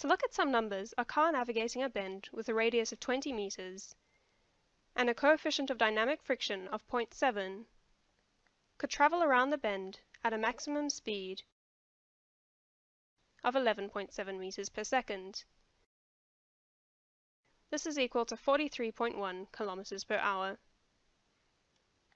To look at some numbers, a car navigating a bend with a radius of 20 meters and a coefficient of dynamic friction of .7 could travel around the bend at a maximum speed of 11.7 meters per second. This is equal to 43.1 kilometers per hour.